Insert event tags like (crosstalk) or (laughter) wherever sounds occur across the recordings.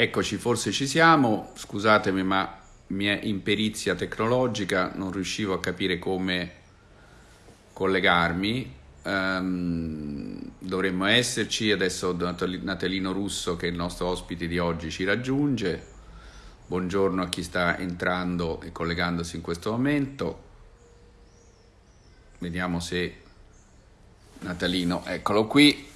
Eccoci, forse ci siamo, scusatemi ma mia imperizia tecnologica non riuscivo a capire come collegarmi, um, dovremmo esserci, adesso Natalino Russo che è il nostro ospite di oggi ci raggiunge, buongiorno a chi sta entrando e collegandosi in questo momento, vediamo se Natalino, eccolo qui,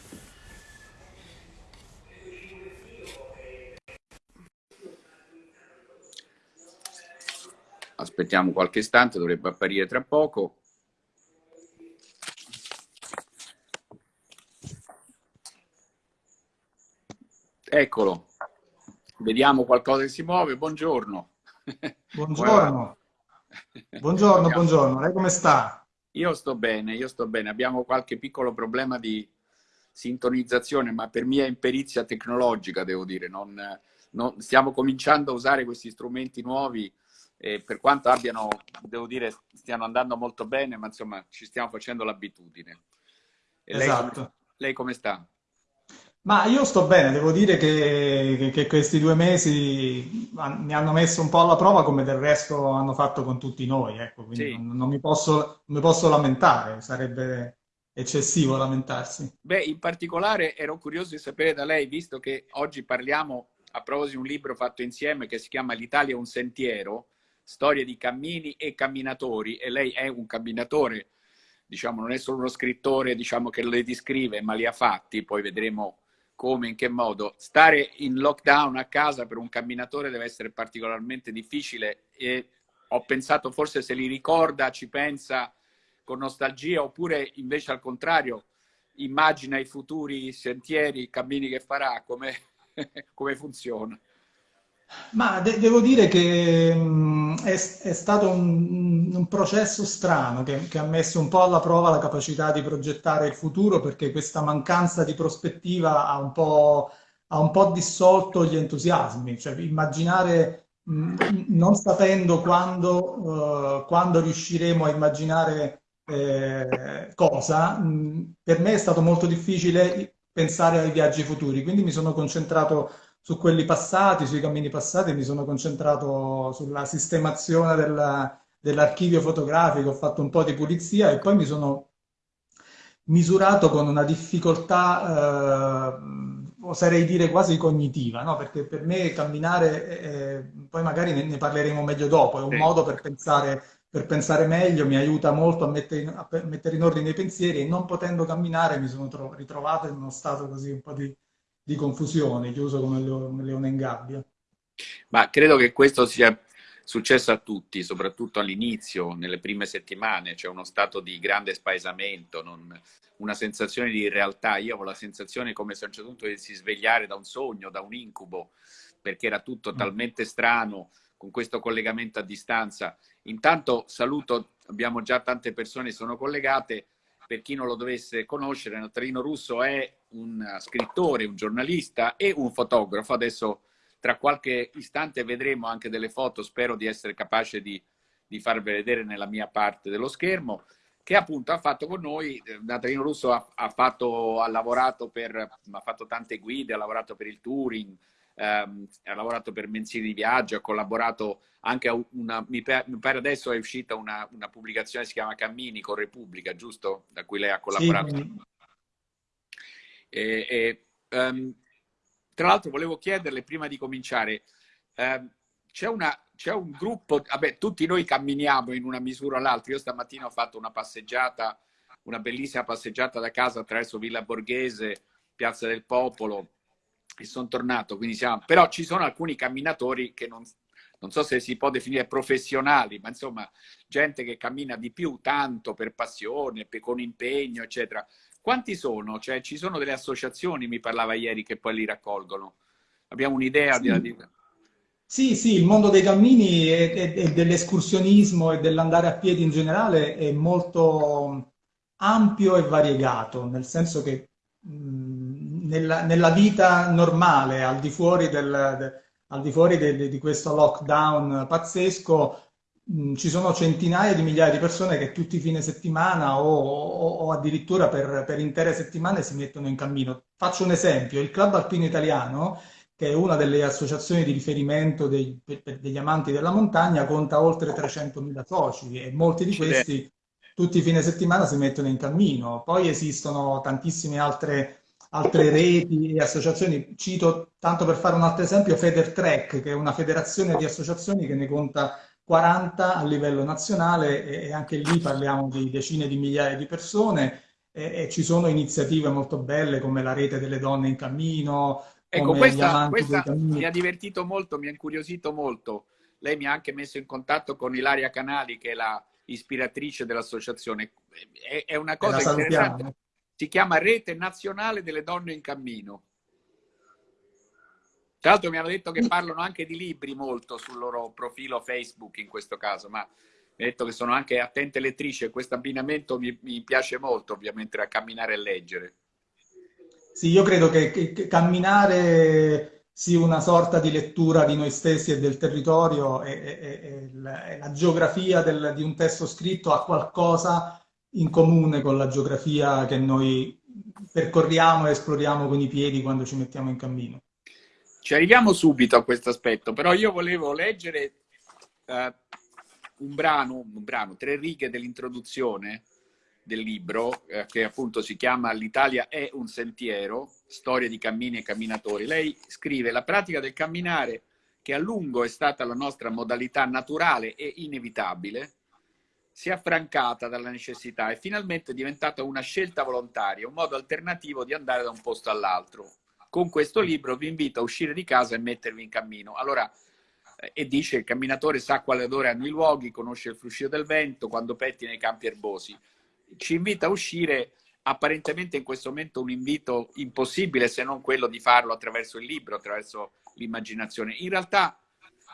Aspettiamo qualche istante, dovrebbe apparire tra poco. Eccolo, vediamo qualcosa che si muove. Buongiorno. Buongiorno. buongiorno, buongiorno. Lei come sta? Io sto bene, io sto bene. Abbiamo qualche piccolo problema di sintonizzazione, ma per mia imperizia tecnologica, devo dire. Non, non, stiamo cominciando a usare questi strumenti nuovi e per quanto abbiano, devo dire, stiano andando molto bene, ma insomma ci stiamo facendo l'abitudine. Esatto. Lei, lei, come sta? Ma io sto bene, devo dire che, che, questi due mesi mi hanno messo un po' alla prova come del resto hanno fatto con tutti noi, ecco, quindi sì. non, non, mi posso, non mi posso lamentare, sarebbe eccessivo lamentarsi. Beh, in particolare ero curioso di sapere da lei, visto che oggi parliamo a proposito di un libro fatto insieme che si chiama L'Italia è un sentiero, storie di cammini e camminatori e lei è un camminatore, diciamo, non è solo uno scrittore diciamo, che le descrive, ma li ha fatti, poi vedremo come, in che modo. Stare in lockdown a casa per un camminatore deve essere particolarmente difficile e ho pensato forse se li ricorda, ci pensa con nostalgia oppure invece al contrario immagina i futuri sentieri, i cammini che farà, come, (laughs) come funziona. Ma de devo dire che mh, è, è, stato un, un processo strano che, che, ha messo un po' alla prova la capacità di progettare il futuro perché questa mancanza di prospettiva ha un po', ha un po dissolto gli entusiasmi, cioè immaginare, mh, non sapendo quando, uh, quando, riusciremo a immaginare eh, cosa, mh, per me è stato molto difficile pensare ai viaggi futuri, quindi mi sono concentrato su quelli passati, sui cammini passati, mi sono concentrato sulla sistemazione dell'archivio fotografico, ho fatto un po' di pulizia e poi mi sono misurato con una difficoltà, eh, oserei dire quasi cognitiva, no? perché per me camminare, eh, poi magari ne, ne, parleremo meglio dopo, è un sì. modo per pensare, per pensare, meglio, mi aiuta molto a mettere, in, a mettere in ordine i pensieri e non potendo camminare mi sono ritrovato in uno stato così un po' di di confusione, chiuso come un leone in gabbia. Ma credo che questo sia successo a tutti, soprattutto all'inizio, nelle prime settimane, c'è cioè uno stato di grande spaesamento, non, una sensazione di realtà. Io ho la sensazione come se a un certo punto si svegliare da un sogno, da un incubo, perché era tutto mm. talmente strano con questo collegamento a distanza. Intanto saluto, abbiamo già tante persone che sono collegate, per chi non lo dovesse conoscere, Natalino Russo è un scrittore, un giornalista e un fotografo. Adesso tra qualche istante vedremo anche delle foto, spero di essere capace di, di farvele vedere nella mia parte dello schermo, che appunto ha fatto con noi, Natalino Russo ha, ha, fatto, ha lavorato per, ha fatto tante guide, ha lavorato per il touring, ehm, ha lavorato per mensili di viaggio, ha collaborato anche a una, mi pare adesso è uscita una, una pubblicazione che si chiama Cammini con Repubblica, giusto? Da cui lei ha collaborato. Sì. E, e, um, tra l'altro volevo chiederle prima di cominciare, um, c'è, un gruppo, vabbè tutti noi camminiamo in una misura o l'altra, io stamattina ho fatto una passeggiata, una bellissima passeggiata da casa attraverso Villa Borghese, Piazza del Popolo, e sono tornato, quindi siamo... però ci sono alcuni camminatori che non, non so se si può definire professionali, ma insomma gente che cammina di più, tanto per passione, per, con impegno, eccetera. Quanti sono? Cioè, ci sono delle associazioni, mi parlava ieri, che poi li raccolgono. Abbiamo un'idea sì. di... Sì, sì, il mondo dei cammini e, dell'escursionismo e dell'andare a piedi in generale è molto ampio e variegato, nel senso che nella, nella, vita normale, al di fuori del, de, al di fuori de, di questo lockdown pazzesco, mh, ci sono centinaia di migliaia di persone che tutti i fine settimana o, o, o addirittura per, per, intere settimane si mettono in cammino. Faccio un esempio, il Club Alpino Italiano, che è una delle associazioni di riferimento dei, degli amanti della montagna, conta oltre 300.000 soci e molti di questi tutti i fine settimana si mettono in cammino. Poi esistono tantissime altre, altre reti e associazioni. Cito, tanto per fare un altro esempio, Federtrack, che è una federazione di associazioni che ne conta 40 a livello nazionale e anche lì parliamo di decine di migliaia di persone e, e ci sono iniziative molto belle come la rete delle donne in cammino. Ecco, questa, questa mi ha divertito molto, mi ha incuriosito molto. Lei mi ha anche messo in contatto con Ilaria Canali, che è la ispiratrice dell'associazione. È, è una cosa interessante. Si chiama Rete Nazionale delle Donne in Cammino. Tra l'altro mi hanno detto che parlano anche di libri molto sul loro profilo Facebook in questo caso, ma mi ha detto che sono anche attente lettrici e questo abbinamento mi, mi, piace molto ovviamente a camminare e leggere. Sì, io credo che, che, che camminare sia una sorta di lettura di noi stessi e del territorio e, e, e la, la, geografia del, di un testo scritto ha qualcosa in comune con la geografia che noi percorriamo e esploriamo con i piedi quando ci mettiamo in cammino. Ci arriviamo subito a questo aspetto, però io volevo leggere uh, un, brano, un brano, tre righe dell'introduzione del libro, eh, che appunto si chiama L'Italia è un sentiero, storia di cammini e camminatori. Lei scrive la pratica del camminare, che a lungo è stata la nostra modalità naturale e inevitabile, si è affrancata dalla necessità e finalmente è diventata una scelta volontaria, un modo alternativo di andare da un posto all'altro, con questo libro vi invito a uscire di casa e mettervi in cammino. Allora, eh, e dice il camminatore sa quale odore hanno i luoghi, conosce il fruscio del vento, quando petti nei campi erbosi. Ci invita a uscire apparentemente in questo momento un invito impossibile se non quello di farlo attraverso il libro, attraverso l'immaginazione. In realtà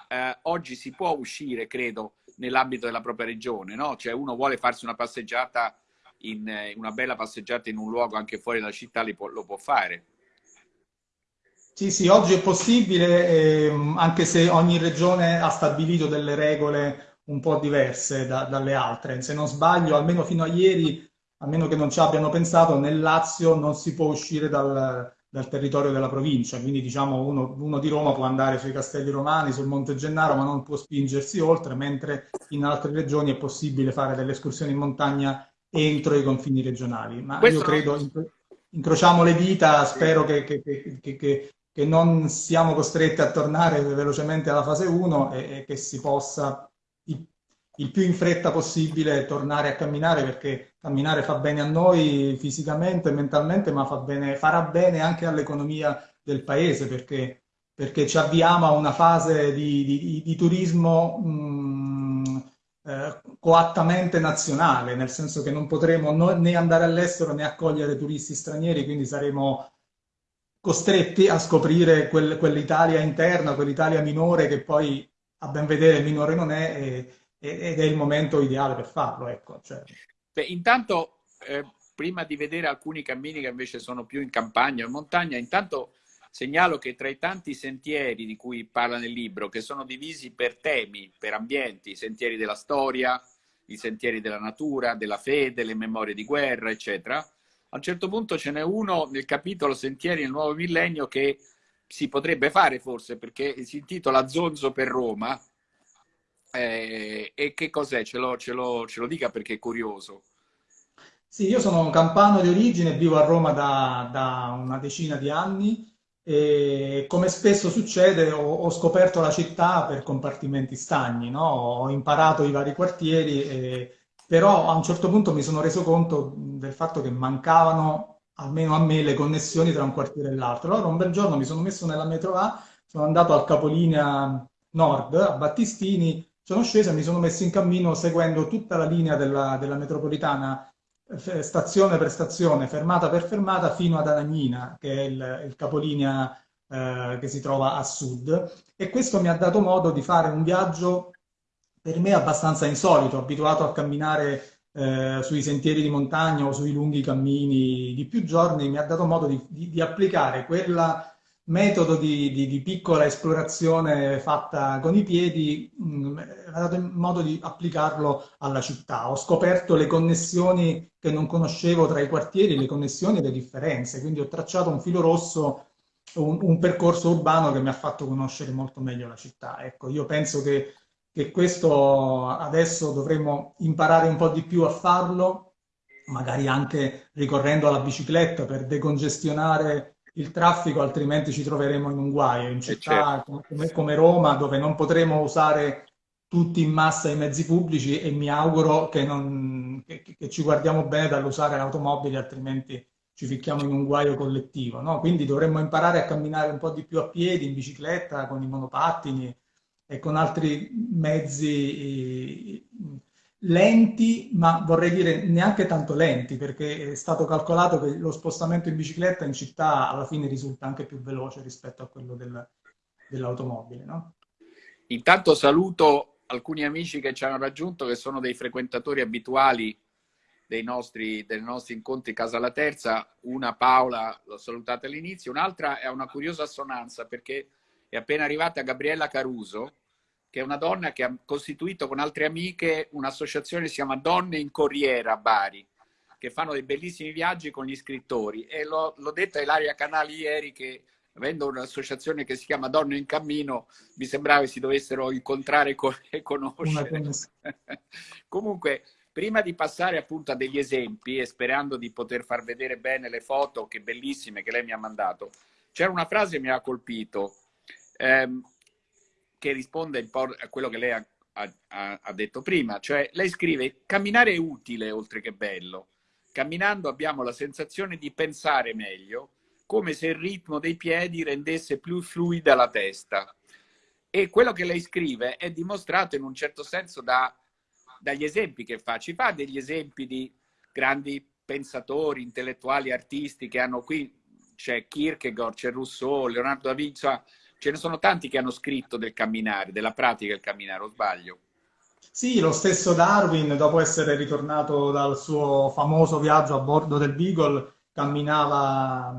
eh, oggi si può uscire, credo, nell'ambito della propria regione, no? Cioè uno vuole farsi una passeggiata, in, eh, una bella passeggiata in un luogo anche fuori dalla città, lo può fare. Sì, sì, oggi è possibile, eh, anche se ogni regione ha stabilito delle regole un po' diverse da, dalle altre. Se non sbaglio, almeno fino a ieri, a meno che non ci abbiano pensato, nel Lazio non si può uscire dal, dal territorio della provincia, quindi diciamo uno, uno, di Roma può andare sui castelli romani, sul Monte Gennaro, ma non può spingersi oltre, mentre in altre regioni è possibile fare delle escursioni in montagna entro i confini regionali. Ma Questo... io credo, incrociamo le dita, spero che, che, che, che non siamo costretti a tornare velocemente alla fase 1 e, e che si possa il, il, più in fretta possibile tornare a camminare perché camminare fa bene a noi fisicamente mentalmente, ma bene, farà bene anche all'economia del paese perché, perché, ci avviamo a una fase di, di, di turismo mh, eh, coattamente nazionale, nel senso che non potremo no, né andare all'estero né accogliere turisti stranieri, quindi saremo costretti a scoprire quel, quell'Italia interna, quell'Italia minore che poi a ben vedere minore non è e, ed è il momento ideale per farlo. Ecco. Cioè. Beh, intanto, eh, prima di vedere alcuni cammini che invece sono più in campagna o in montagna, intanto segnalo che tra i tanti sentieri di cui parla nel libro, che sono divisi per temi, per ambienti, i sentieri della storia, i sentieri della natura, della fede, le memorie di guerra, eccetera, a un certo punto ce n'è uno nel capitolo Sentieri nel nuovo millennio che si potrebbe fare forse perché si intitola Zonzo per Roma. Eh, e che cos'è? Ce lo, ce, lo, ce lo dica perché è curioso. Sì, io sono un campano di origine, vivo a Roma da, da una decina di anni e come spesso succede ho, ho, scoperto la città per compartimenti stagni, no? ho imparato i vari quartieri e però a un certo punto mi sono reso conto del fatto che mancavano, almeno a me, le connessioni tra un quartiere e l'altro. Allora un bel giorno mi sono messo nella metro A, sono andato al capolinea nord, a Battistini, sono sceso e mi sono messo in cammino seguendo tutta la linea della, della metropolitana stazione per stazione, fermata per fermata, fino ad Anagnina, che è il, il capolinea eh, che si trova a sud. E questo mi ha dato modo di fare un viaggio per me abbastanza insolito, abituato a camminare eh, sui sentieri di montagna o sui lunghi cammini di più giorni, mi ha dato modo di, di, di applicare quel metodo di, di, piccola esplorazione fatta con i piedi, mh, mm, ha dato modo di applicarlo alla città. Ho scoperto le connessioni che non conoscevo tra i quartieri, le connessioni e le differenze, quindi ho tracciato un filo rosso un, un, percorso urbano che mi ha fatto conoscere molto meglio la città. Ecco, io penso che, che questo adesso dovremmo imparare un po' di più a farlo, magari anche ricorrendo alla bicicletta per decongestionare il traffico, altrimenti ci troveremo in un guaio. In eh, città certo. come, come Roma, dove non potremo usare tutti in massa i mezzi pubblici e mi auguro che, non, che, che ci guardiamo bene dall'usare l'automobile, altrimenti ci ficchiamo in un guaio collettivo. No? Quindi dovremmo imparare a camminare un po' di più a piedi, in bicicletta, con i monopattini e con altri mezzi lenti, ma vorrei dire neanche tanto lenti, perché è stato calcolato che lo spostamento in bicicletta in città alla fine risulta anche più veloce rispetto a quello del, dell'automobile. No? Intanto saluto alcuni amici che ci hanno raggiunto, che sono dei frequentatori abituali dei nostri, dei nostri incontri Casa La Terza. Una Paola, l'ho salutata all'inizio, un'altra è una curiosa assonanza perché è appena arrivata Gabriella Caruso, che è una donna che ha costituito con altre amiche un'associazione che si chiama Donne in Corriera a Bari, che fanno dei bellissimi viaggi con gli scrittori. E l'ho, l'ho detto a Ilaria Canali ieri che avendo un'associazione che si chiama Donne in Cammino, mi sembrava che si dovessero incontrare (laughs) e conoscere. (laughs) Comunque, prima di passare appunto a degli esempi e sperando di poter far vedere bene le foto, che bellissime, che lei mi ha mandato, c'era una frase che mi ha colpito. Ehm, che risponde a quello che lei ha, ha, ha detto prima, cioè lei scrive camminare è utile oltre che bello. Camminando abbiamo la sensazione di pensare meglio, come se il ritmo dei piedi rendesse più fluida la testa. E quello che lei scrive è dimostrato in un certo senso da, dagli esempi che fa. Ci fa degli esempi di grandi pensatori, intellettuali, artisti che hanno qui, c'è Kierkegaard, c'è Rousseau, Leonardo da Vinci, ce ne sono tanti che hanno scritto del camminare, della pratica del camminare, o sbaglio? Sì, lo stesso Darwin, dopo essere ritornato dal suo famoso viaggio a bordo del Beagle, camminava,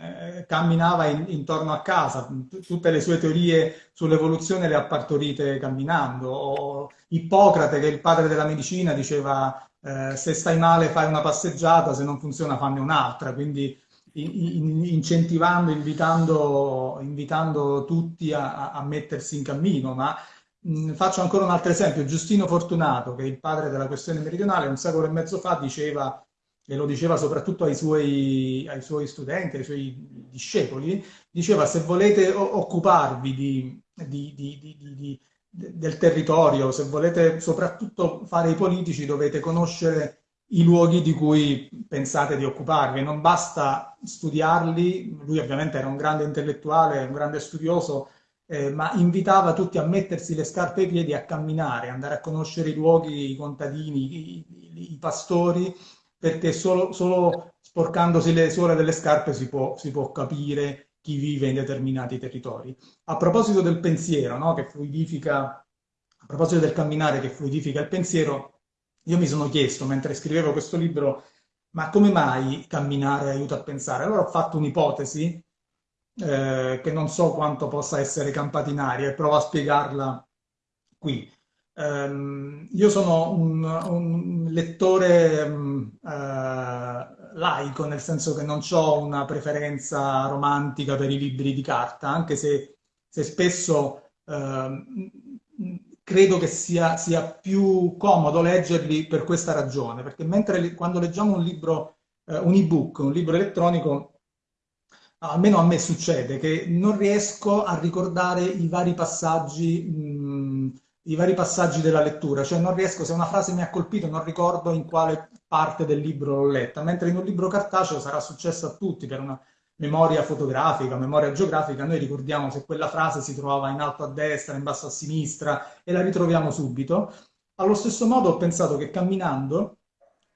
eh, camminava in, intorno a casa, tutte le sue teorie sull'evoluzione le ha partorite camminando. O Ippocrate, che è il padre della medicina, diceva eh, se stai male fai una passeggiata, se non funziona fanne un'altra, quindi incentivando, invitando, invitando tutti a, a, mettersi in cammino, ma mh, faccio ancora un altro esempio, Giustino Fortunato, che è il padre della questione meridionale, un secolo e mezzo fa diceva, e lo diceva soprattutto ai suoi, ai suoi studenti, ai suoi discepoli, diceva se volete occuparvi di, di, di, del territorio, se volete soprattutto fare i politici, dovete conoscere i luoghi di cui pensate di occuparvi. Non basta studiarli, lui ovviamente era un grande intellettuale, un grande studioso, eh, ma invitava tutti a mettersi le scarpe ai piedi, a camminare, andare a conoscere i luoghi, i contadini, i, i, i pastori, perché solo, solo, sporcandosi le suole delle scarpe si può, si può, capire chi vive in determinati territori. A proposito del pensiero, no, che fluidifica, a proposito del camminare che fluidifica il pensiero, io mi sono chiesto mentre scrivevo questo libro, ma come mai camminare aiuta a pensare? Allora ho fatto un'ipotesi eh, che non so quanto possa essere campata in aria e provo a spiegarla qui. Um, io sono un, un lettore um, uh, laico, nel senso che non ho una preferenza romantica per i libri di carta, anche se, se spesso uh, credo che sia, sia, più comodo leggerli per questa ragione, perché mentre quando leggiamo un libro, eh, un ebook, un libro elettronico, almeno a me succede che non riesco a ricordare i vari passaggi, mh, i vari passaggi della lettura, cioè non riesco, se una frase mi ha colpito, non ricordo in quale parte del libro l'ho letta, mentre in un libro cartaceo sarà successo a tutti per una memoria fotografica, memoria geografica, noi ricordiamo se quella frase si trovava in alto a destra, in basso a sinistra e la ritroviamo subito. Allo stesso modo ho pensato che camminando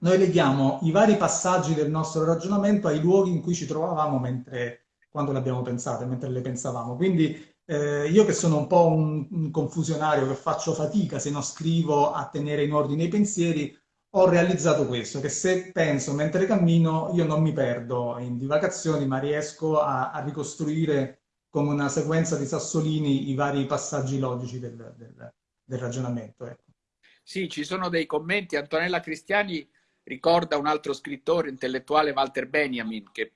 noi leghiamo i vari passaggi del nostro ragionamento ai luoghi in cui ci trovavamo mentre, quando le abbiamo pensate, mentre le pensavamo. Quindi eh, io che sono un po' un, un confusionario, che faccio fatica se non scrivo a tenere in ordine i pensieri, ho realizzato questo, che se penso mentre cammino io non mi perdo in divagazioni, ma riesco a, a ricostruire come una sequenza di sassolini i vari passaggi logici del, del, del ragionamento. Ecco. Sì, ci sono dei commenti. Antonella Cristiani ricorda un altro scrittore intellettuale, Walter Benjamin, che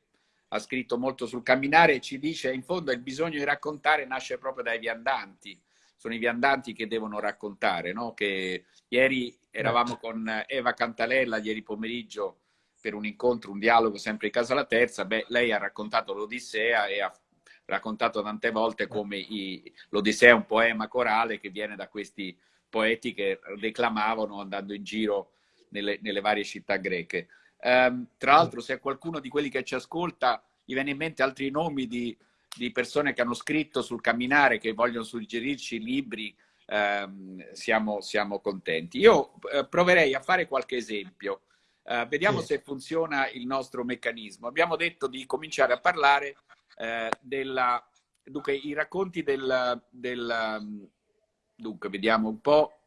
ha scritto molto sul camminare e ci dice in fondo il bisogno di raccontare nasce proprio dai viandanti. Sono i viandanti che devono raccontare, no? Che ieri eravamo con Eva Cantalella, ieri pomeriggio, per un incontro, un dialogo sempre in casa la terza. Beh, lei ha raccontato l'Odissea e ha raccontato tante volte come l'Odissea è un poema corale che viene da questi poeti che declamavano andando in giro nelle, nelle varie città greche. Um, tra l'altro, se qualcuno di quelli che ci ascolta gli viene in mente altri nomi di, di persone che hanno scritto sul camminare, che vogliono suggerirci libri, um, siamo, siamo, contenti. Io uh, proverei a fare qualche esempio. Uh, vediamo sì. se funziona il nostro meccanismo. Abbiamo detto di cominciare a parlare uh, della... Dunque, i racconti del, del... Dunque, vediamo un po'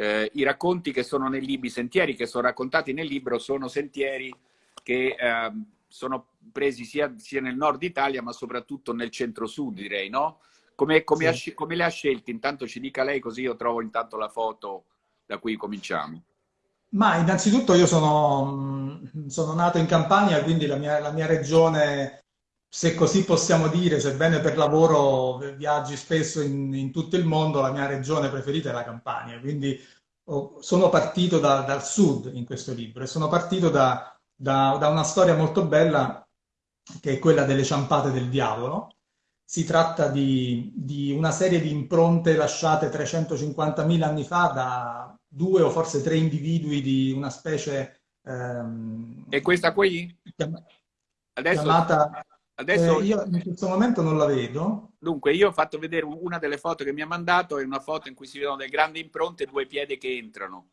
eh, i racconti che sono nei libri, i sentieri che sono raccontati nel libro sono sentieri che eh, sono presi sia, sia, nel nord Italia ma soprattutto nel centro-sud direi, no? Come, come, sì. ha, come le ha scelti? Intanto ci dica lei così io trovo intanto la foto da cui cominciamo. Ma innanzitutto io sono, sono nato in Campania, quindi la mia, la mia, regione, se così possiamo dire, sebbene per lavoro viaggi spesso in, in tutto il mondo, la mia regione preferita è la Campania. Quindi sono partito da, dal sud in questo libro e sono partito da, da, da, una storia molto bella che è quella delle ciampate del diavolo. Si tratta di, di una serie di impronte lasciate 350.000 anni fa da due o forse tre individui di una specie... Ehm, e questa qui? Adesso... Chiamata Adesso... Eh, io in questo momento non la vedo. Dunque, io ho fatto vedere una delle foto che mi ha mandato, è una foto in cui si vedono delle grandi impronte e due piedi che entrano.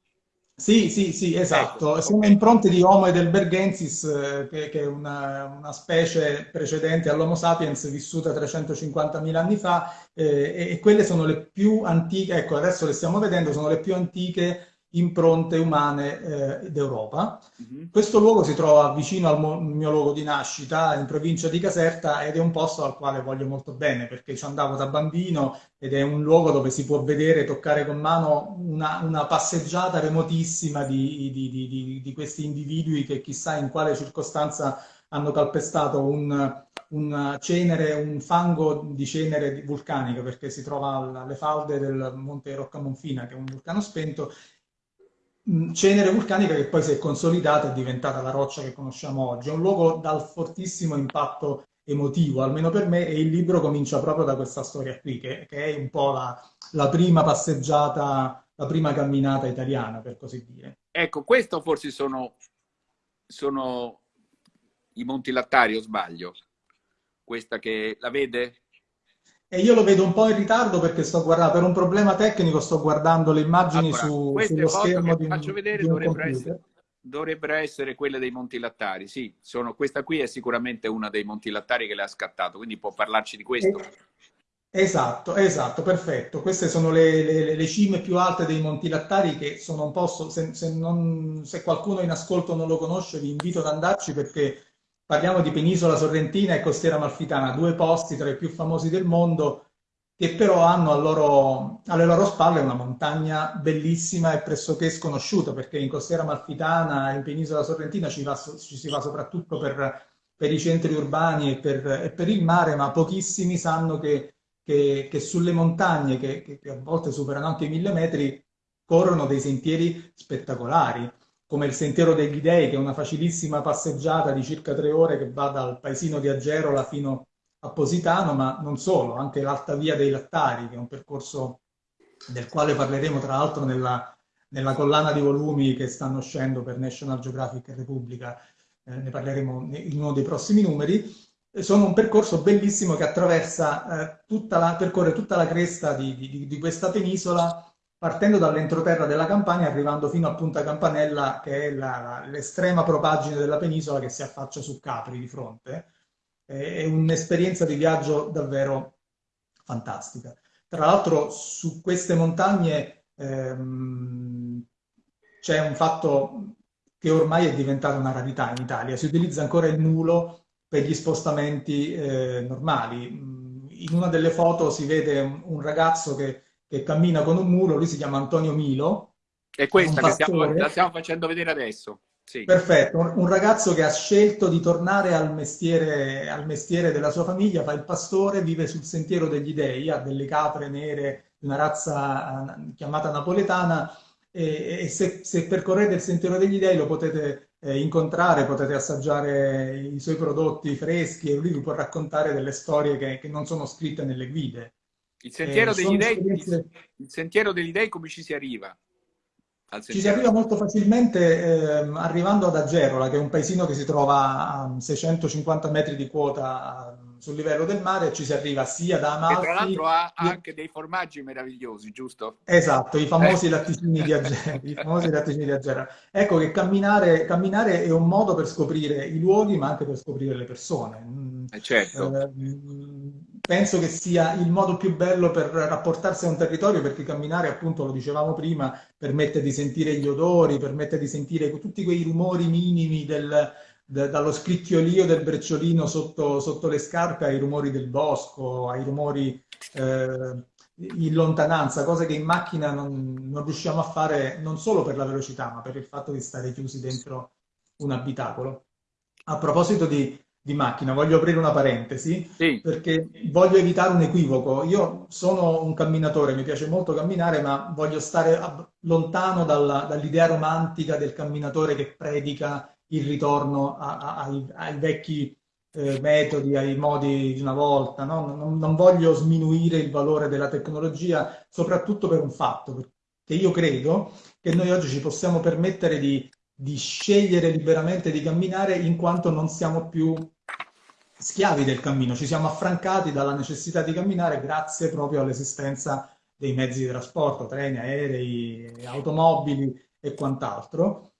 Sì, sì, sì, esatto. Ecco, Sono okay. impronte di Homo heidelbergensis, eh, che, che, è una, una, specie precedente all'Homo sapiens vissuta 350.000 anni fa, eh, e, e, quelle sono le più antiche, ecco, adesso le stiamo vedendo, sono le più antiche impronte umane eh, d'Europa. Mm-hmm. Questo luogo si trova vicino al mio luogo di nascita, in provincia di Caserta, ed è un posto al quale voglio molto bene perché ci andavo da bambino ed è un luogo dove si può vedere, toccare con mano una, una passeggiata remotissima di, di, di, di, questi individui che chissà in quale circostanza hanno calpestato un, un cenere, un fango di cenere vulcanica perché si trova alle falde del monte Roccamonfina che è un vulcano spento cenere vulcanica che poi si è consolidata e è diventata la roccia che conosciamo oggi. È un luogo dal fortissimo impatto emotivo, almeno per me, e il libro comincia proprio da questa storia qui, che, che è un po' la, la, prima passeggiata, la prima camminata italiana, per così dire. Ecco, questo forse sono, sono i Monti Lattari, o sbaglio? Questa che la vede? E io lo vedo un po' in ritardo perché sto guardando, per un problema tecnico sto guardando le immagini allora, su, sullo schermo di faccio vedere di dovrebbero, essere, dovrebbero essere quelle dei Monti Lattari, sì, sono, questa qui è sicuramente una dei Monti Lattari che le ha scattato, quindi può parlarci di questo. Eh, esatto, esatto, perfetto. Queste sono le, le, le, cime più alte dei Monti Lattari che sono un posto, se, se, non, se qualcuno in ascolto non lo conosce vi invito ad andarci perché Parliamo di Penisola Sorrentina e Costiera Amalfitana, due posti tra i più famosi del mondo che però hanno loro, alle loro spalle una montagna bellissima e pressoché sconosciuta, perché in Costiera Amalfitana e in Penisola Sorrentina ci, va, ci si va soprattutto per, per, i centri urbani e per, e per, il mare, ma pochissimi sanno che, che, che sulle montagne, che, che a volte superano anche i mille metri, corrono dei sentieri spettacolari come il Sentiero degli Dei, che è una facilissima passeggiata di circa tre ore che va dal paesino di Agerola fino a Positano, ma non solo, anche l'Alta Via dei Lattari, che è un percorso del quale parleremo tra l'altro nella, nella, collana di volumi che stanno uscendo per National Geographic e Repubblica, eh, ne parleremo in uno dei prossimi numeri. Sono un percorso bellissimo che attraversa, eh, tutta la, percorre tutta la cresta di, di, di questa penisola partendo dall'entroterra della Campania, arrivando fino a Punta Campanella, che è l'estrema propagine della penisola che si affaccia su Capri di fronte. È un'esperienza di viaggio davvero fantastica. Tra l'altro su queste montagne ehm, c'è un fatto che ormai è diventato una rarità in Italia, si utilizza ancora il nulo per gli spostamenti eh, normali. In una delle foto si vede un, un ragazzo che che cammina con un mulo, lui si chiama Antonio Milo. È questa che stiamo, la stiamo facendo vedere adesso. Sì. Perfetto, un ragazzo che ha scelto di tornare al mestiere, al mestiere, della sua famiglia, fa il pastore, vive sul sentiero degli dei, ha delle capre nere, una razza eh, chiamata napoletana e, e se, se, percorrete il sentiero degli dei lo potete eh, incontrare, potete assaggiare i suoi prodotti freschi e lui vi può raccontare delle storie che, che non sono scritte nelle guide. Il sentiero, eh, degli dei, esperienze... il sentiero degli dei come ci si arriva? Ci si arriva molto facilmente eh, arrivando ad Agerola, che è un paesino che si trova a 650 metri di quota ehm, sul livello del mare, ci si arriva sia da Amalfi... E tra l'altro ha anche dei formaggi meravigliosi, giusto? Esatto, i famosi, eh. latticini, di Agerola, i famosi latticini di Agerola. Ecco che camminare, camminare, è un modo per scoprire i luoghi, ma anche per scoprire le persone. Mm, eh certo. Eh, penso che sia il modo più bello per rapportarsi a un territorio perché camminare, appunto, lo dicevamo prima, permette di sentire gli odori, permette di sentire tutti quei rumori minimi del, de, dallo scricchiolio del brecciolino sotto, sotto, le scarpe ai rumori del bosco, ai rumori eh, in lontananza, cose che in macchina non, non riusciamo a fare non solo per la velocità, ma per il fatto di stare chiusi dentro un abitacolo. A proposito di di macchina. Voglio aprire una parentesi sì. perché voglio evitare un equivoco. Io sono un camminatore, mi piace molto camminare, ma voglio stare lontano dalla, dall'idea romantica del camminatore che predica il ritorno a, a, ai, ai, vecchi eh, metodi, ai modi di una volta. No? Non, non voglio sminuire il valore della tecnologia, soprattutto per un fatto, che io credo che noi oggi ci possiamo permettere di di scegliere liberamente di camminare in quanto non siamo più schiavi del cammino, ci siamo affrancati dalla necessità di camminare grazie proprio all'esistenza dei mezzi di trasporto, treni, aerei, automobili e quant'altro.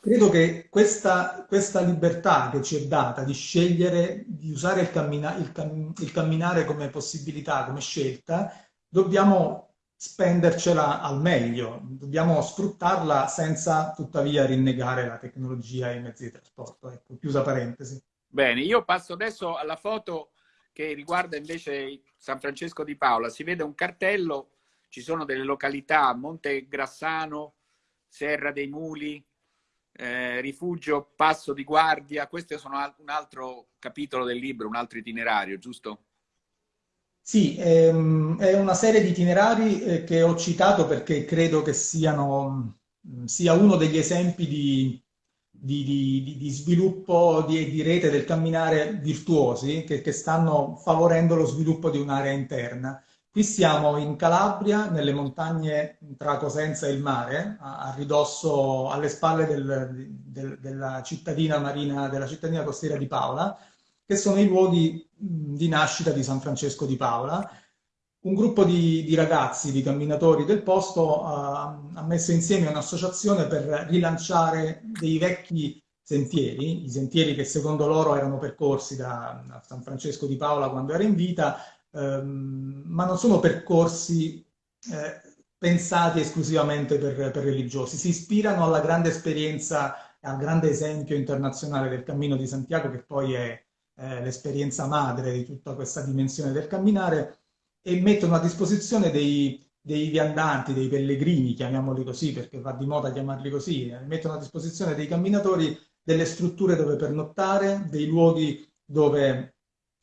Credo che questa, questa, libertà che ci è data di scegliere, di usare il, cammina, il, cam, il camminare come possibilità, come scelta, dobbiamo spendercela al meglio, dobbiamo sfruttarla senza tuttavia rinnegare la tecnologia e i mezzi di trasporto. Ecco, chiusa parentesi. Bene, io passo adesso alla foto che riguarda invece San Francesco di Paola. Si vede un cartello, ci sono delle località, Monte Grassano, Serra dei Muli, eh, Rifugio Passo di Guardia. Questo sono un altro capitolo del libro, un altro itinerario, giusto? Sì, ehm, è una serie di itinerari eh, che ho citato perché credo che siano, sia uno degli esempi di di, di, di sviluppo di, di, rete del camminare virtuosi che, che stanno favorendo lo sviluppo di un'area interna. Qui siamo in Calabria, nelle montagne tra Cosenza e il mare, a, a ridosso, alle spalle del, del, della cittadina marina, della cittadina costiera di Paola, che sono i luoghi di nascita di San Francesco di Paola un gruppo di, di, ragazzi, di camminatori del posto uh, ha messo insieme un'associazione per rilanciare dei vecchi sentieri, i sentieri che secondo loro erano percorsi da, San Francesco di Paola quando era in vita, um, ma non sono percorsi eh, pensati esclusivamente per, per, religiosi, si ispirano alla grande esperienza, al grande esempio internazionale del Cammino di Santiago, che poi è eh, l'esperienza madre di tutta questa dimensione del camminare, e mettono a disposizione dei, dei viandanti, dei pellegrini, chiamiamoli così perché va di moda chiamarli così, eh, mettono a disposizione dei camminatori delle strutture dove pernottare, dei luoghi dove,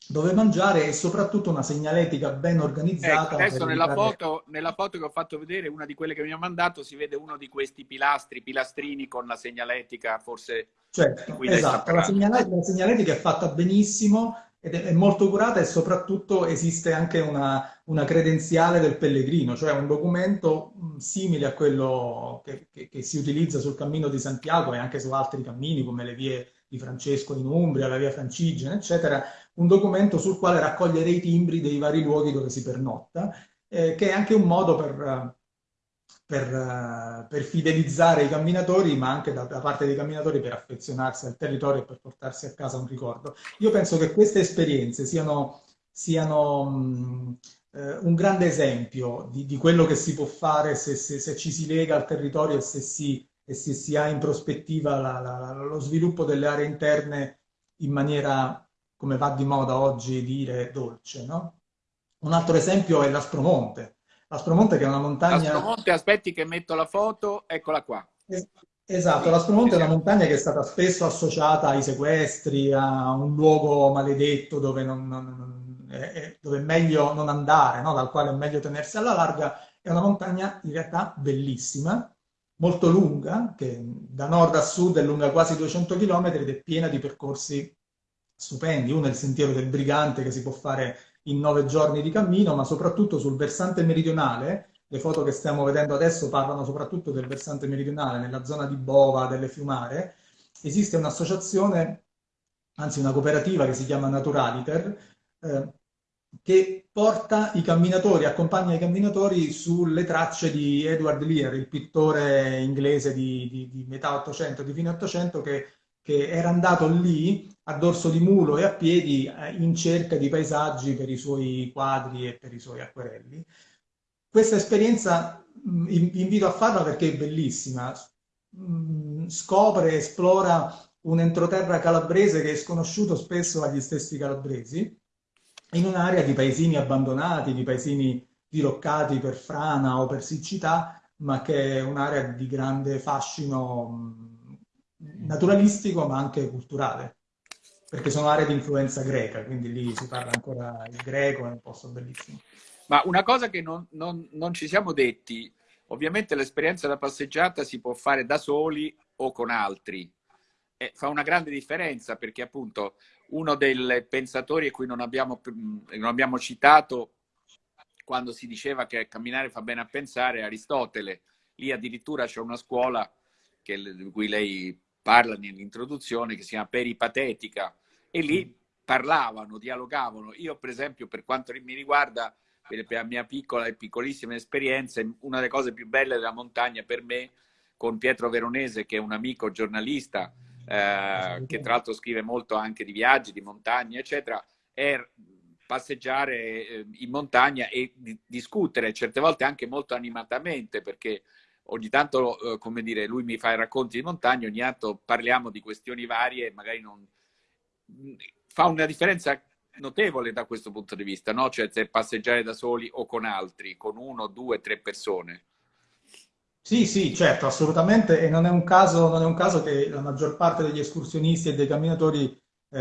dove mangiare e soprattutto una segnaletica ben organizzata. Ecco, adesso nella, evitare... foto, nella, foto, che ho fatto vedere, una di quelle che mi ha mandato, si vede uno di questi pilastri, pilastrini con la segnaletica forse... Certo, esatto, la segnaletica, la segnaletica è fatta benissimo, ed è molto curata e soprattutto esiste anche una, una credenziale del pellegrino, cioè un documento simile a quello che, che, che, si utilizza sul cammino di Santiago e anche su altri cammini come le vie di Francesco in Umbria, la via Francigena, eccetera, un documento sul quale raccogliere i timbri dei vari luoghi dove si pernotta, eh, che è anche un modo per per, per, fidelizzare i camminatori, ma anche da, da, parte dei camminatori per affezionarsi al territorio e per portarsi a casa un ricordo. Io penso che queste esperienze siano, siano mh, eh, un grande esempio di, di, quello che si può fare se, se, se, ci si lega al territorio e se si, e se si ha in prospettiva la, la, lo sviluppo delle aree interne in maniera, come va di moda oggi dire, dolce. No? Un altro esempio è l'Aspromonte Aspromonte che è una montagna... Aspromonte, aspetti che metto la foto, eccola qua. Esatto, l'Aspromonte è una montagna che è stata spesso associata ai sequestri, a un luogo maledetto dove, non, non, è, dove è meglio non andare, no? dal quale è meglio tenersi alla larga. È una montagna in realtà bellissima, molto lunga, che da nord a sud è lunga quasi 200 km ed è piena di percorsi stupendi. Uno è il sentiero del Brigante che si può fare in nove giorni di cammino, ma soprattutto sul versante meridionale le foto che stiamo vedendo adesso parlano soprattutto del versante meridionale, nella zona di Bova, delle Fiumare. Esiste un'associazione, anzi una cooperativa che si chiama Naturaliter, eh, che porta i camminatori, accompagna i camminatori sulle tracce di Edward Lear, il pittore inglese di, di, di metà 800, di fine 800, che, che, era andato lì a dorso di mulo e a piedi eh, in cerca di paesaggi per i suoi quadri e per i suoi acquerelli. Questa esperienza vi invito a farla perché è bellissima. Scopre, esplora un entroterra calabrese che è sconosciuto spesso agli stessi calabresi, in un'area di paesini abbandonati, di paesini diroccati per frana o per siccità, ma che è un'area di grande fascino naturalistico ma anche culturale, perché sono aree di influenza greca, quindi lì si parla ancora il greco, è un posto bellissimo. Ma una cosa che non, non, non ci siamo detti, ovviamente l'esperienza da passeggiata si può fare da soli o con altri. E fa una grande differenza perché appunto uno dei pensatori a cui non abbiamo, non abbiamo citato quando si diceva che camminare fa bene a pensare è Aristotele. Lì addirittura c'è una scuola che, di cui lei parla nell'introduzione che si chiama peripatetica e lì parlavano, dialogavano. Io per esempio per quanto mi riguarda per la mia piccola e piccolissima esperienza, una delle cose più belle della montagna per me, con Pietro Veronese, che è un amico giornalista, eh, che tra l'altro scrive molto anche di viaggi, di montagna, eccetera, è passeggiare eh, in montagna e di discutere, certe volte anche molto animatamente, perché ogni tanto, eh, come dire, lui mi fa i racconti di montagna, ogni tanto parliamo di questioni varie, magari non... fa una differenza notevole da questo punto di vista, no? Cioè se passeggiare da soli o con altri, con uno, due, tre persone. Sì, sì, certo, assolutamente, e non è un caso, non è un caso che la maggior parte degli escursionisti e dei camminatori eh,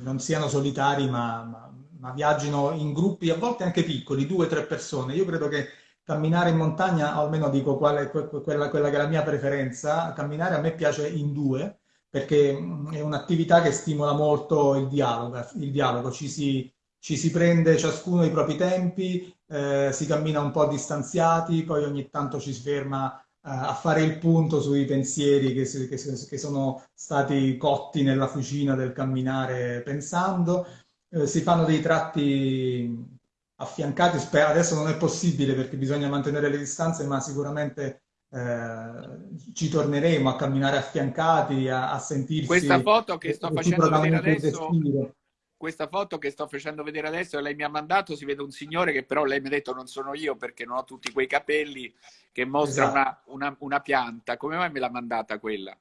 non siano solitari, ma, ma, ma, viaggino in gruppi, a volte anche piccoli, due, tre persone. Io credo che camminare in montagna, o almeno dico qual è, quella, quella che è la mia preferenza, camminare a me piace in due, perché è un'attività che stimola molto il dialogo, il dialogo. Ci, si, ci si prende ciascuno i propri tempi, eh, si cammina un po' distanziati, poi ogni tanto ci si ferma eh, a fare il punto sui pensieri che, che, che, sono stati cotti nella fucina del camminare pensando. Eh, si fanno dei tratti affiancati, adesso non è possibile perché bisogna mantenere le distanze, ma sicuramente eh, ci torneremo a camminare affiancati, a, a sentirsi... Questa foto che sto facendo vedere adesso... Questa foto che sto facendo vedere adesso, lei mi ha mandato, si vede un signore che però lei mi ha detto non sono io perché non ho tutti quei capelli, che mostra esatto. una, una, una pianta. Come mai me l'ha mandata quella?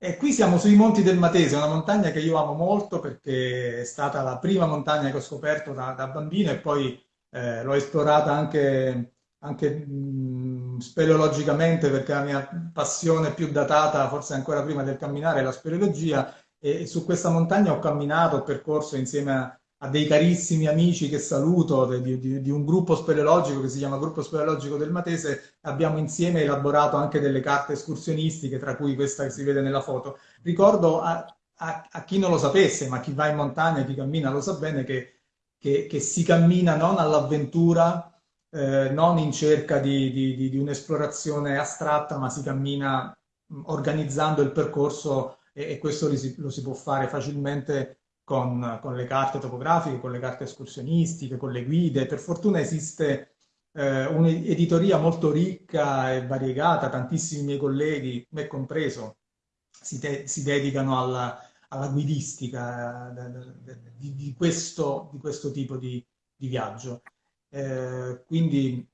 E qui siamo sui Monti del Matese, una montagna che io amo molto perché è stata la prima montagna che ho scoperto da, da bambino e poi eh, l'ho esplorata anche anche mh, speleologicamente, perché la mia passione più datata, forse ancora prima del camminare, è la speleologia, e, e su questa montagna ho camminato, ho percorso insieme a, a dei carissimi amici che saluto, di, di, di, un gruppo speleologico che si chiama Gruppo Speleologico del Matese, abbiamo insieme elaborato anche delle carte escursionistiche, tra cui questa che si vede nella foto. Ricordo a, a, a chi non lo sapesse, ma chi va in montagna, chi cammina lo sa bene, che, che, che si cammina non all'avventura, eh, non in cerca di, di, un'esplorazione astratta, ma si cammina organizzando il percorso e, e questo lo si, lo si, può fare facilmente con, con, le carte topografiche, con le carte escursionistiche, con le guide. Per fortuna esiste eh, un'editoria molto ricca e variegata, tantissimi miei colleghi, me compreso, si, te, si dedicano alla, alla guidistica eh, di, di, questo, di, questo, tipo di, di viaggio. Eh, quindi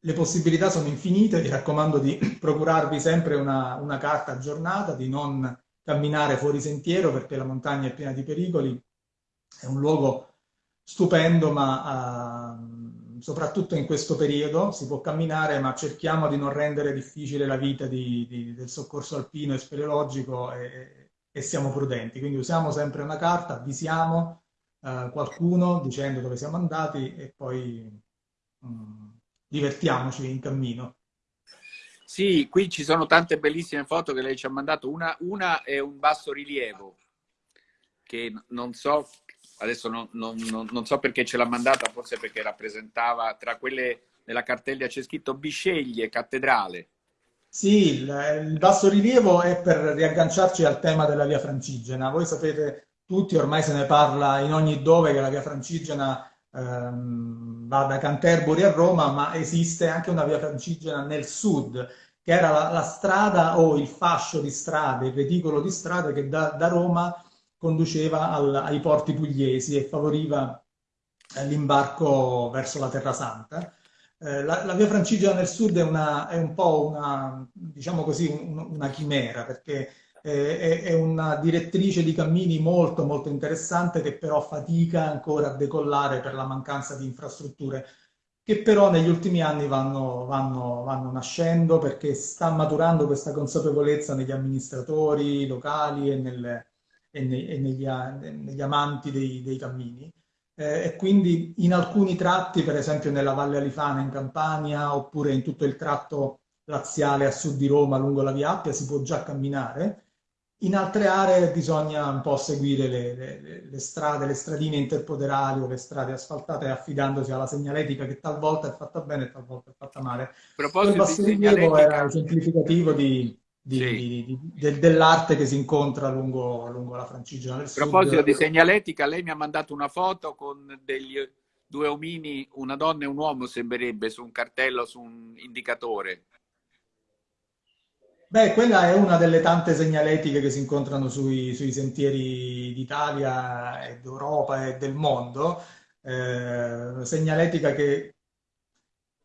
le possibilità sono infinite, vi raccomando di (clears throat) procurarvi sempre una, una, carta aggiornata, di non camminare fuori sentiero perché la montagna è piena di pericoli, è un luogo stupendo ma uh, soprattutto in questo periodo, si può camminare, ma cerchiamo di non rendere difficile la vita di, di, del soccorso alpino e speleologico e, e, siamo prudenti. Quindi usiamo sempre una carta, avvisiamo eh, qualcuno dicendo dove siamo andati e poi mm, divertiamoci in cammino. Sì, qui ci sono tante bellissime foto che lei ci ha mandato. Una, una è un basso rilievo che non so adesso non, non, non, non, so perché ce l'ha mandata, forse perché rappresentava tra quelle nella cartella c'è scritto Bisceglie, cattedrale. Sì, il, basso rilievo è per riagganciarci al tema della via Francigena. Voi sapete tutti, ormai se ne parla in ogni dove che la via Francigena ehm, va da Canterbury a Roma, ma esiste anche una via Francigena nel sud, che era la, la strada o il fascio di strade, il reticolo di strade che da, da Roma conduceva al, ai porti pugliesi e favoriva eh, l'imbarco verso la Terra Santa. Eh, la, la, via Francigena nel sud è, una, è un po' una, diciamo così, un, una chimera, perché è, una direttrice di cammini molto, molto interessante che però fatica ancora a decollare per la mancanza di infrastrutture che però negli ultimi anni vanno, vanno, vanno nascendo perché sta maturando questa consapevolezza negli amministratori locali e nelle, e, ne, e negli, negli, amanti dei, dei cammini. Eh, e quindi in alcuni tratti, per esempio nella Valle Alifana in Campania, oppure in tutto il tratto laziale a sud di Roma lungo la Via Appia, si può già camminare. In altre aree bisogna un po' seguire le, le, le strade, le stradine interpoderali o le strade asfaltate affidandosi alla segnaletica che talvolta è fatta bene e talvolta è fatta male. A proposito di segnaletica... era esemplificativo di, di, sì. di, de, dell'arte che si incontra lungo, lungo la Francigena del. A proposito di segnaletica, lei mi ha mandato una foto con degli due omini, una donna e un uomo sembrerebbe, su un cartello, su un indicatore. Beh, quella è una delle tante segnaletiche che si incontrano sui, sui sentieri d'Italia e d'Europa e del mondo. Eh, segnaletica che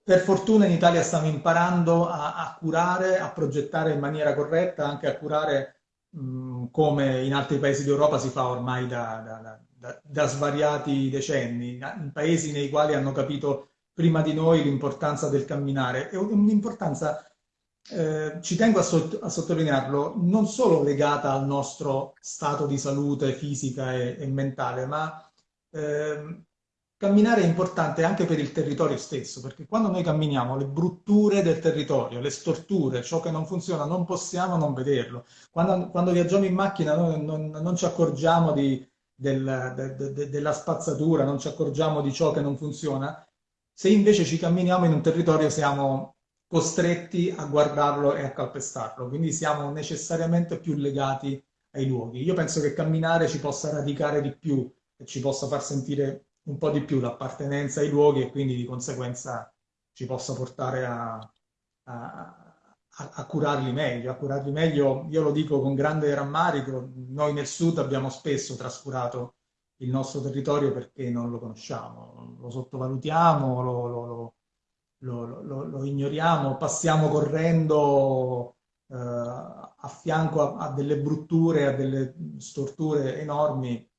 per fortuna in Italia stiamo imparando a, a, curare, a progettare in maniera corretta, anche a curare mh, come in altri paesi d'Europa si fa ormai da, da, da, da, svariati decenni, in paesi nei quali hanno capito prima di noi l'importanza del camminare. È un'importanza, eh, ci tengo a, sott a, sottolinearlo, non solo legata al nostro stato di salute fisica e, e mentale, ma eh, camminare è importante anche per il territorio stesso, perché quando noi camminiamo le brutture del territorio, le storture, ciò che non funziona, non possiamo non vederlo. Quando, quando viaggiamo in macchina noi non, non ci accorgiamo di, del, de, de, della spazzatura, non ci accorgiamo di ciò che non funziona. Se invece ci camminiamo in un territorio siamo costretti a guardarlo e a calpestarlo, quindi siamo necessariamente più legati ai luoghi. Io penso che camminare ci possa radicare di più e ci possa far sentire un po' di più l'appartenenza ai luoghi e quindi di conseguenza ci possa portare a, a, a, curarli meglio. A curarli meglio, io lo dico con grande rammarico, noi nel sud abbiamo spesso trascurato il nostro territorio perché non lo conosciamo, lo sottovalutiamo, lo, lo, lo, lo ignoriamo, passiamo correndo eh, a fianco a, a delle brutture, a delle storture enormi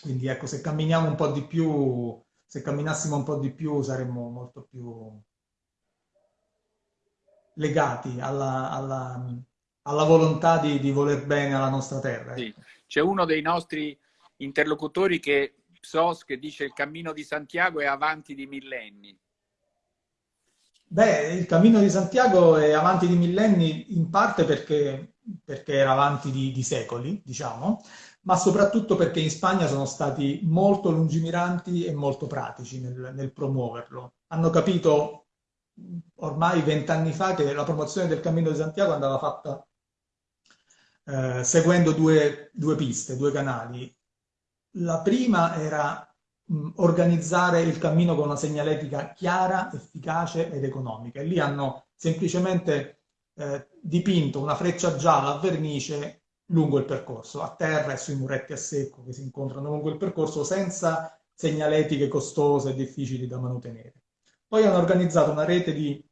quindi ecco, se camminiamo un po' di più, se camminassimo un po' di più saremmo molto più legati alla, alla, alla volontà di, di, voler bene alla nostra terra. Sì. C'è uno dei nostri interlocutori che SOS che dice il cammino di Santiago è avanti di millenni. Beh, il cammino di Santiago è avanti di millenni in parte perché, perché era avanti di, di secoli, diciamo, ma soprattutto perché in Spagna sono stati molto lungimiranti e molto pratici nel, nel promuoverlo. Hanno capito ormai vent'anni fa che la promozione del Cammino di Santiago andava fatta eh, seguendo due, due, piste, due canali. La prima era organizzare il cammino con una segnaletica chiara, efficace ed economica. E lì hanno semplicemente eh, dipinto una freccia gialla a vernice lungo il percorso, a terra e sui muretti a secco che si incontrano lungo il percorso senza segnaletiche costose e difficili da mantenere. Poi hanno organizzato una rete di,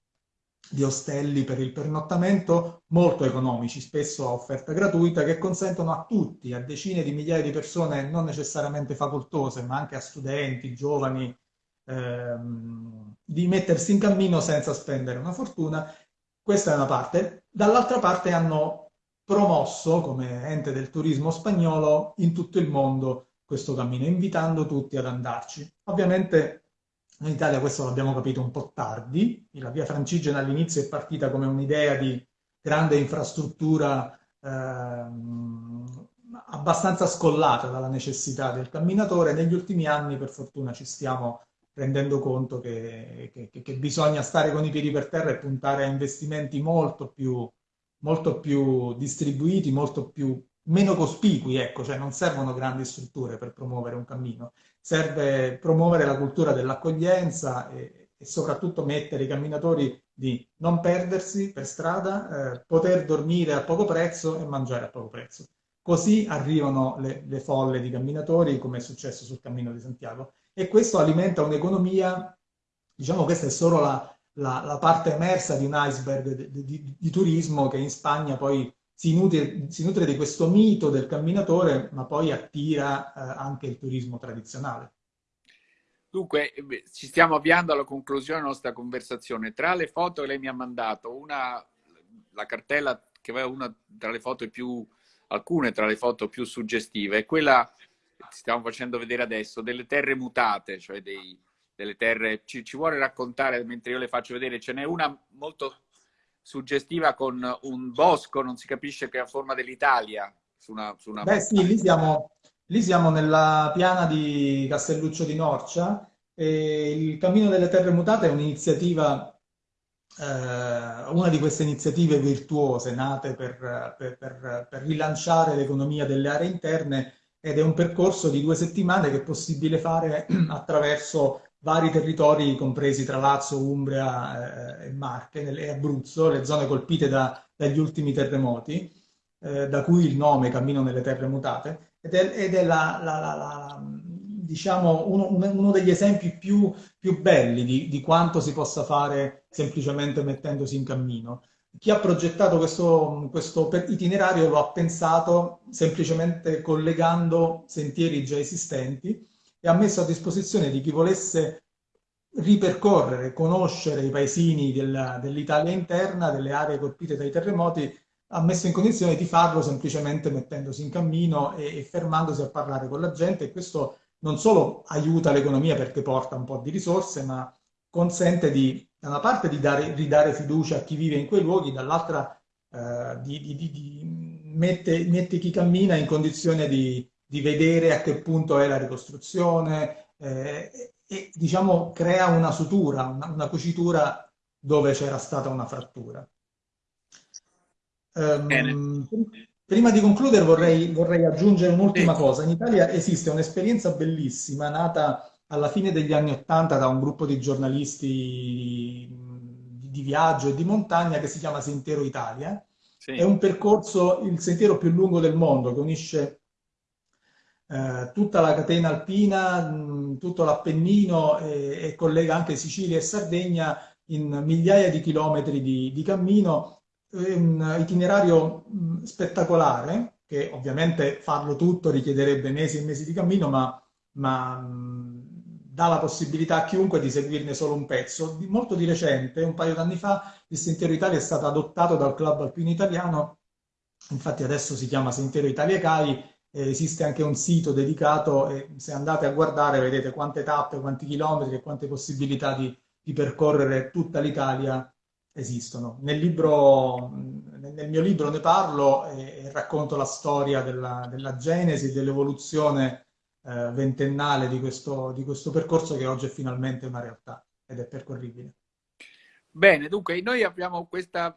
di ostelli per il pernottamento molto economici, spesso a offerta gratuita, che consentono a tutti, a decine di migliaia di persone non necessariamente facoltose, ma anche a studenti, giovani ehm, di mettersi in cammino senza spendere una fortuna. Questa è una parte. Dall'altra parte hanno promosso come ente del turismo spagnolo in tutto il mondo questo cammino, invitando tutti ad andarci. Ovviamente in Italia questo l'abbiamo capito un po' tardi, la via Francigena all'inizio è partita come un'idea di grande infrastruttura ehm, abbastanza scollata dalla necessità del camminatore, negli ultimi anni per fortuna ci stiamo rendendo conto che, che, che bisogna stare con i piedi per terra e puntare a investimenti molto più, molto più distribuiti, molto più meno cospicui, ecco, cioè non servono grandi strutture per promuovere un cammino, serve promuovere la cultura dell'accoglienza e, e, soprattutto mettere i camminatori di non perdersi per strada, eh, poter dormire a poco prezzo e mangiare a poco prezzo. Così arrivano le, le folle di camminatori, come è successo sul Cammino di Santiago, e questo alimenta un'economia, diciamo questa è solo la, la, la parte emersa di un iceberg di, di, di turismo che in Spagna poi si nutre, si nutre, di questo mito del camminatore, ma poi attira eh, anche il turismo tradizionale. Dunque, eh, ci stiamo avviando alla conclusione della nostra conversazione. Tra le foto che lei mi ha mandato, una, la cartella che aveva una tra le foto più, alcune tra le foto più suggestive, è quella che stiamo facendo vedere adesso, delle terre mutate, cioè dei, delle terre... Ci, ci vuole raccontare, mentre io le faccio vedere, ce n'è una molto suggestiva con un bosco, non si capisce che ha forma dell'Italia. Su una, su una Beh sì, lì siamo, lì siamo nella piana di Castelluccio di Norcia e il Cammino delle Terre Mutate è un'iniziativa, eh, una di queste iniziative virtuose nate per, per, per, per rilanciare l'economia delle aree interne ed è un percorso di due settimane che è possibile fare (clears throat) attraverso vari territori compresi tra Lazio, Umbria eh, e Marche e Abruzzo, le zone colpite da, dagli ultimi terremoti, eh, da cui il nome Cammino nelle Terre Mutate, ed è, ed è la, la, la, diciamo uno, uno, degli esempi più, più belli di, di, quanto si possa fare semplicemente mettendosi in cammino. Chi ha progettato questo, questo itinerario lo ha pensato semplicemente collegando sentieri già esistenti e ha messo a disposizione di chi volesse ripercorrere, conoscere i paesini dell'Italia interna, delle aree colpite dai terremoti, ha messo in condizione di farlo semplicemente mettendosi in cammino e, e fermandosi a parlare con la gente. E questo non solo aiuta l'economia perché porta un po' di risorse, ma consente di, da una parte di dare, ridare fiducia a chi vive in quei luoghi, dall'altra eh, di, di, di mette, mette, chi cammina in condizione di, di vedere a che punto è la ricostruzione eh, e diciamo crea una sutura, una, una cucitura dove c'era stata una frattura. Um, prima di concludere vorrei, vorrei aggiungere un'ultima cosa. In Italia esiste un'esperienza bellissima nata alla fine degli anni Ottanta da un gruppo di giornalisti di, viaggio e di montagna che si chiama Sentiero Italia. Sì. È un percorso, il sentiero più lungo del mondo, che unisce eh, tutta la catena alpina, mh, tutto l'Appennino e, e, collega anche Sicilia e Sardegna in migliaia di chilometri di, di cammino, un itinerario mh, spettacolare, che ovviamente farlo tutto richiederebbe mesi e mesi di cammino, ma, ma mh, dà la possibilità a chiunque di seguirne solo un pezzo. Di, molto di recente, un paio d'anni fa, il Sentiero Italia è stato adottato dal Club Alpino Italiano, infatti adesso si chiama Sentiero Italia CAI, esiste anche un sito dedicato e se andate a guardare vedete quante tappe, quanti chilometri e quante possibilità di, di percorrere tutta l'Italia esistono. Nel, libro, nel, mio libro ne parlo e, racconto la storia della, della genesi dell'evoluzione eh, ventennale di questo, di questo percorso che oggi è finalmente una realtà ed è percorribile. Bene, dunque noi abbiamo questa...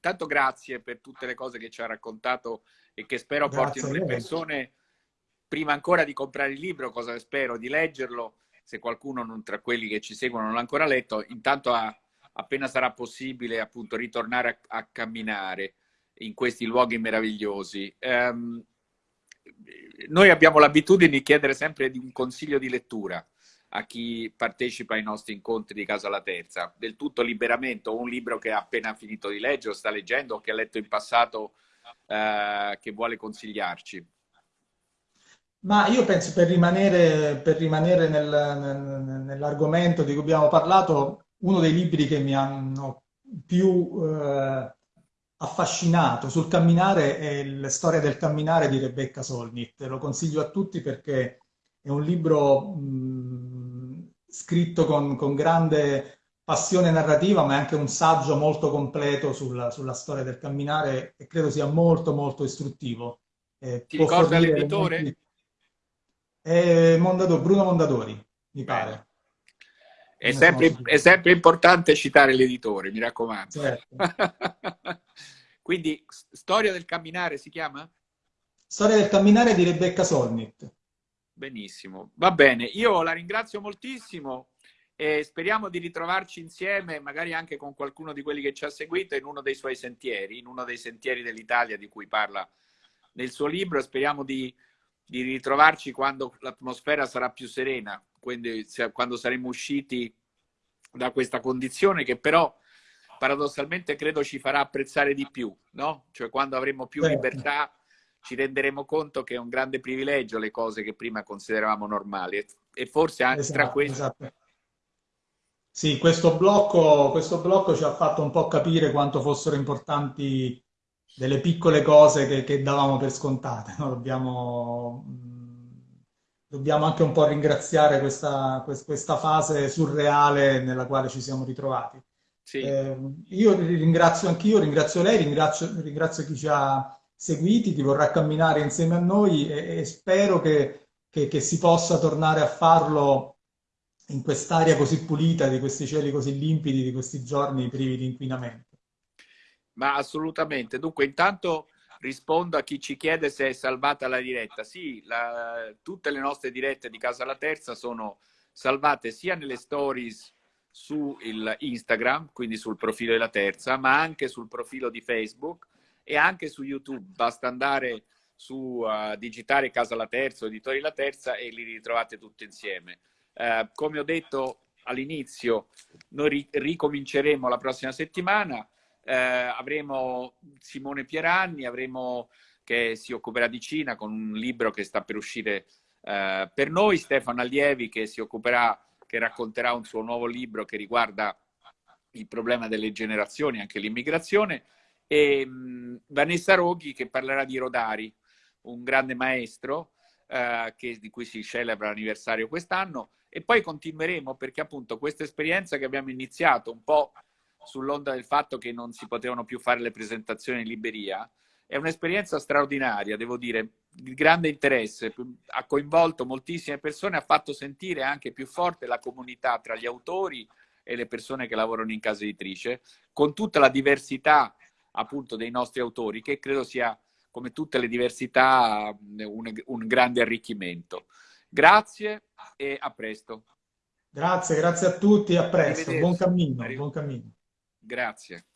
Tanto grazie per tutte le cose che ci ha raccontato e che spero Grazie portino le persone, prima ancora di comprare il libro, cosa spero di leggerlo, se qualcuno non, tra quelli che ci seguono non l'ha ancora letto, intanto a, appena sarà possibile appunto ritornare a, a, camminare in questi luoghi meravigliosi. Um, noi abbiamo l'abitudine di chiedere sempre di un consiglio di lettura a chi partecipa ai nostri incontri di Casa La Terza, del tutto liberamente, o un libro che ha appena finito di leggere o sta leggendo o che ha letto in passato eh, che vuole consigliarci? Ma io penso per rimanere, per rimanere nel, nel, nell'argomento di cui abbiamo parlato, uno dei libri che mi hanno più eh, affascinato sul camminare è la storia del camminare di Rebecca Solnit. Lo consiglio a tutti perché è un libro mh, scritto con, con, grande passione narrativa, ma è anche un saggio molto completo sulla, sulla storia del camminare e credo sia molto molto istruttivo. Eh, Ti ricorda l'editore? È Mondadori, Bruno Mondadori, mi pare. È sempre, è sempre, importante citare l'editore, mi raccomando. Certo. (laughs) Quindi, Storia del camminare si chiama? Storia del camminare di Rebecca Solnit. Benissimo, va bene. Io la ringrazio moltissimo e speriamo di ritrovarci insieme, magari anche con qualcuno di quelli che ci ha seguito, in uno dei suoi sentieri, in uno dei sentieri dell'Italia di cui parla nel suo libro. Speriamo di, di ritrovarci quando l'atmosfera sarà più serena, quindi quando saremo usciti da questa condizione che però paradossalmente credo ci farà apprezzare di più, no? Cioè quando avremo più certo. libertà ci renderemo conto che è un grande privilegio le cose che prima consideravamo normali e forse anche esatto, tra queste... Esatto. Sì, questo blocco, questo blocco ci ha fatto un po' capire quanto fossero importanti delle piccole cose che, che davamo per scontate. No? Dobbiamo, dobbiamo, anche un po' ringraziare questa, questa, fase surreale nella quale ci siamo ritrovati. Sì. Eh, io ringrazio anch'io, ringrazio lei, ringrazio, ringrazio chi ci ha seguiti, chi vorrà camminare insieme a noi e, e spero che, che, che, si possa tornare a farlo in quest'aria così pulita, di questi cieli così limpidi, di questi giorni privi di inquinamento. Ma assolutamente. Dunque, intanto rispondo a chi ci chiede se è salvata la diretta. Sì, la, tutte le nostre dirette di Casa La Terza sono salvate sia nelle stories su Instagram, quindi sul profilo della Terza, ma anche sul profilo di Facebook e anche su YouTube. Basta andare su uh, digitare Casa La Terza Editori La Terza e li ritrovate tutti insieme. Uh, come ho detto all'inizio, noi ri ricominceremo la prossima settimana. Uh, avremo Simone Pieranni, avremo che si occuperà di Cina con un libro che sta per uscire per noi, Stefano Allievi che si occuperà, che racconterà un suo nuovo libro che riguarda il problema delle generazioni, anche l'immigrazione e mh, Vanessa Roghi che parlerà di Rodari, un grande maestro eh, che, di cui si celebra l'anniversario quest'anno. E poi continueremo perché appunto questa esperienza che abbiamo iniziato un po' sull'onda del fatto che non si potevano più fare le presentazioni in libreria, è un'esperienza straordinaria, devo dire, di grande interesse, ha coinvolto moltissime persone, ha fatto sentire anche più forte la comunità tra gli autori e le persone che lavorano in casa editrice, con tutta la diversità appunto dei nostri autori, che credo sia, come tutte le diversità, un, un grande arricchimento. Grazie e a presto. Grazie, grazie a tutti, a presto. Buon cammino, buon cammino. Grazie.